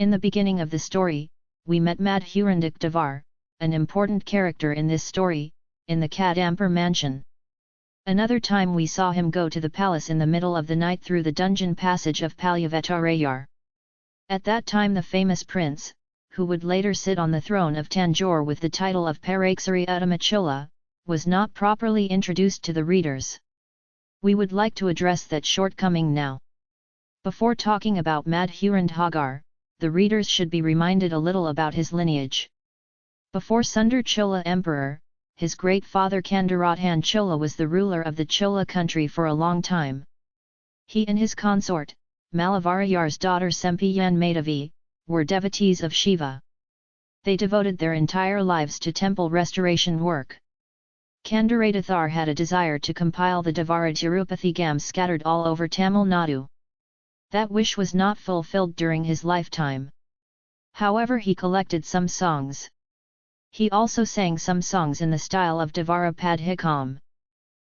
In the beginning of the story, we met Madhurandak Devar, an important character in this story, in the Kadampur mansion. Another time we saw him go to the palace in the middle of the night through the dungeon passage of Palyavetarayar. At that time the famous prince, who would later sit on the throne of Tanjore with the title of Parakesari Uttamachola, was not properly introduced to the readers. We would like to address that shortcoming now. Before talking about Madhurandhagar, the readers should be reminded a little about his lineage. Before Sundar Chola Emperor, his great father Kandarathan Chola was the ruler of the Chola country for a long time. He and his consort, Malavarayar's daughter Sempiyan Madhavi, were devotees of Shiva. They devoted their entire lives to temple restoration work. Kandaradathar had a desire to compile the Devara Tirupathy scattered all over Tamil Nadu. That wish was not fulfilled during his lifetime. However he collected some songs. He also sang some songs in the style of Devara Padhikam.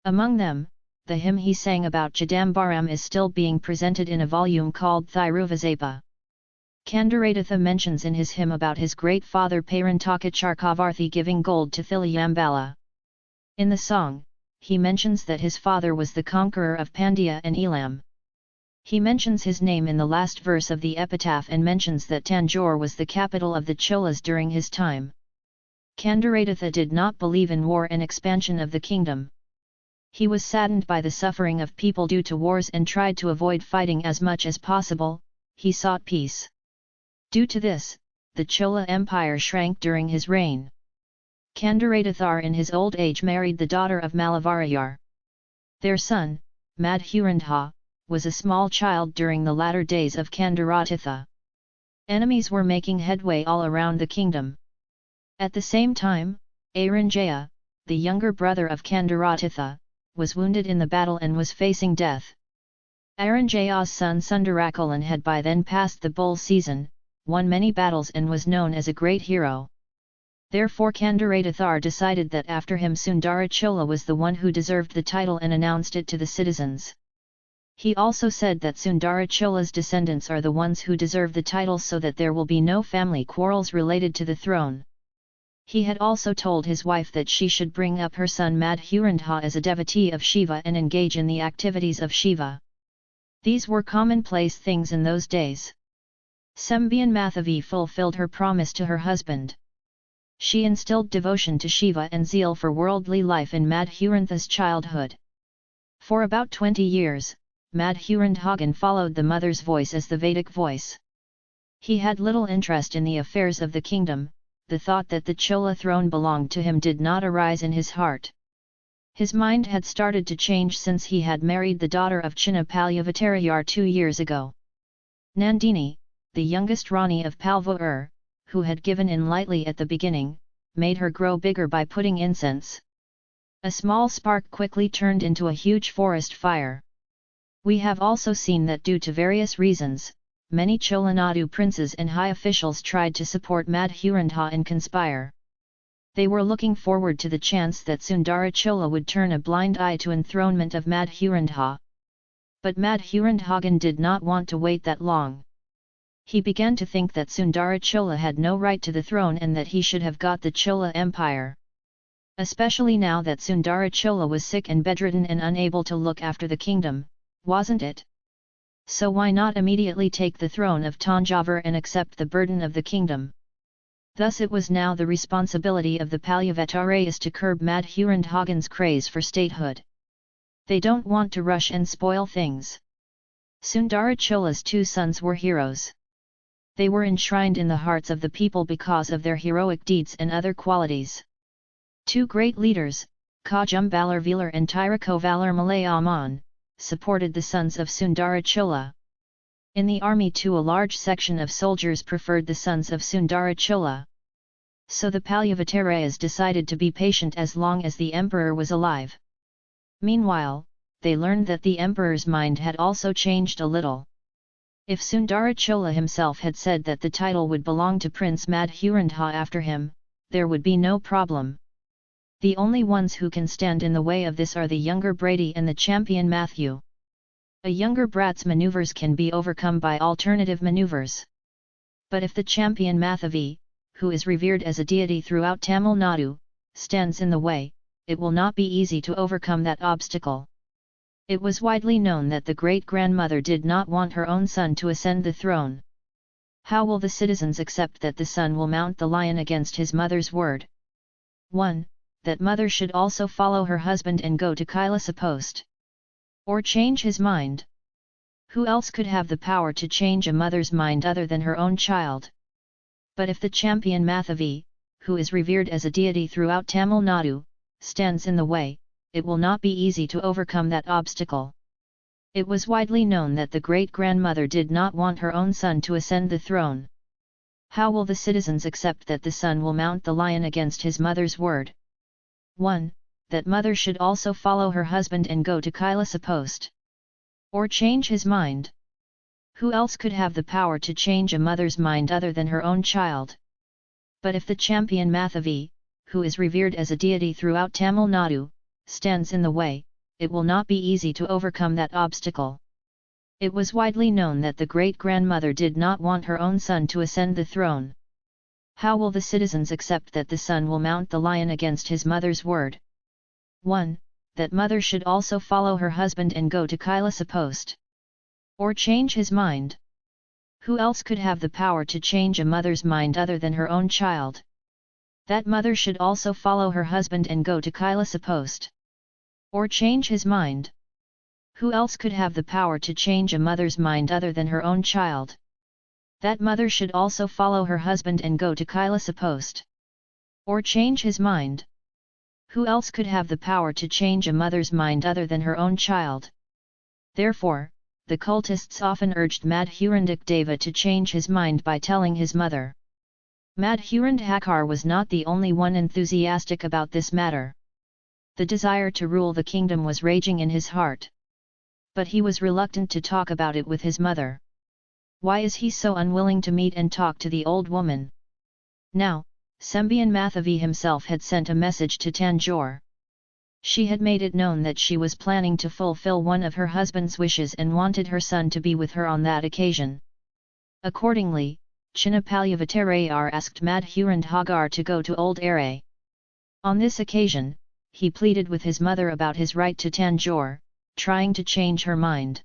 Among them, the hymn he sang about Chidambaram is still being presented in a volume called Thiruvisaippa. Kandaratha mentions in his hymn about his great father Parantaka Chakravarthi giving gold to Thiliyambala. In the song, he mentions that his father was the conqueror of Pandya and Elam. He mentions his name in the last verse of the epitaph and mentions that Tanjore was the capital of the Cholas during his time. Kandaratha did not believe in war and expansion of the kingdom. He was saddened by the suffering of people due to wars and tried to avoid fighting as much as possible, he sought peace. Due to this, the Chola Empire shrank during his reign. Kandaradathar in his old age married the daughter of Malavarayar. Their son, Madhurandha, was a small child during the latter days of Kandaratitha. Enemies were making headway all around the kingdom. At the same time, Aranjaya, the younger brother of Kandaratitha, was wounded in the battle and was facing death. Aranjaya's son Sundarakalan had by then passed the bull season, won many battles and was known as a great hero. Therefore Kandaradathar decided that after him Sundara Chola was the one who deserved the title and announced it to the citizens. He also said that Sundara Chola's descendants are the ones who deserve the title so that there will be no family quarrels related to the throne. He had also told his wife that she should bring up her son Madhurandha as a devotee of Shiva and engage in the activities of Shiva. These were commonplace things in those days. Sembian Mathavi fulfilled her promise to her husband. She instilled devotion to Shiva and zeal for worldly life in Madhurandha's childhood. For about 20 years, Madhurandhagan followed the mother's voice as the Vedic voice. He had little interest in the affairs of the kingdom, the thought that the Chola throne belonged to him did not arise in his heart. His mind had started to change since he had married the daughter of Chinna Palyavattarayar two years ago. Nandini, the youngest Rani of Palvur, who had given in lightly at the beginning, made her grow bigger by putting incense. A small spark quickly turned into a huge forest fire. We have also seen that due to various reasons, many Cholanadu princes and high officials tried to support Madhurandha and conspire. They were looking forward to the chance that Sundara Chola would turn a blind eye to enthronement of Madhurandha. But Madhurandhagan did not want to wait that long. He began to think that Sundara Chola had no right to the throne and that he should have got the Chola Empire. Especially now that Sundara Chola was sick and bedridden and unable to look after the kingdom, wasn't it? So why not immediately take the throne of Tanjavur and accept the burden of the kingdom? Thus it was now the responsibility of the Palyavatarayas to curb Madhurandhagan's craze for statehood. They don't want to rush and spoil things. Sundara Chola's two sons were heroes. They were enshrined in the hearts of the people because of their heroic deeds and other qualities. Two great leaders, Kajum Velar and Tirakovalar Malayaman, supported the sons of Sundara Chola. In the army too a large section of soldiers preferred the sons of Sundara Chola. So the Palyavatarayas decided to be patient as long as the emperor was alive. Meanwhile, they learned that the emperor's mind had also changed a little. If Sundara Chola himself had said that the title would belong to Prince Madhurandha after him, there would be no problem. The only ones who can stand in the way of this are the younger Brady and the champion Matthew. A younger brat's maneuvers can be overcome by alternative maneuvers. But if the champion Mathavi, who is revered as a deity throughout Tamil Nadu, stands in the way, it will not be easy to overcome that obstacle. It was widely known that the great-grandmother did not want her own son to ascend the throne. How will the citizens accept that the son will mount the lion against his mother's word? 1. That mother should also follow her husband and go to Kailasa post. Or change his mind. Who else could have the power to change a mother's mind other than her own child? But if the champion Mathavi, who is revered as a deity throughout Tamil Nadu, stands in the way, it will not be easy to overcome that obstacle. It was widely known that the great-grandmother did not want her own son to ascend the throne. How will the citizens accept that the son will mount the lion against his mother's word? 1. That mother should also follow her husband and go to Kailasa post. Or change his mind. Who else could have the power to change a mother's mind other than her own child? But if the champion Mathavi, who is revered as a deity throughout Tamil Nadu, stands in the way, it will not be easy to overcome that obstacle. It was widely known that the great-grandmother did not want her own son to ascend the throne. How will the citizens accept that the son will mount the lion against his mother's word? 1. That mother should also follow her husband and go to Kailasa post. Or change his mind. Who else could have the power to change a mother's mind other than her own child? That mother should also follow her husband and go to Kailasa post. Or change his mind. Who else could have the power to change a mother's mind other than her own child? That mother should also follow her husband and go to Kailasa post. Or change his mind. Who else could have the power to change a mother's mind other than her own child? Therefore, the cultists often urged Madhurandak Deva to change his mind by telling his mother. Madhurandhakar was not the only one enthusiastic about this matter. The desire to rule the kingdom was raging in his heart. But he was reluctant to talk about it with his mother. Why is he so unwilling to meet and talk to the old woman? Now, Sembian Mathavi himself had sent a message to Tanjore. She had made it known that she was planning to fulfill one of her husband's wishes and wanted her son to be with her on that occasion. Accordingly, Chinnapalyavattarayar asked Madhurandhagar to go to Old Aray. On this occasion, he pleaded with his mother about his right to Tanjore, trying to change her mind.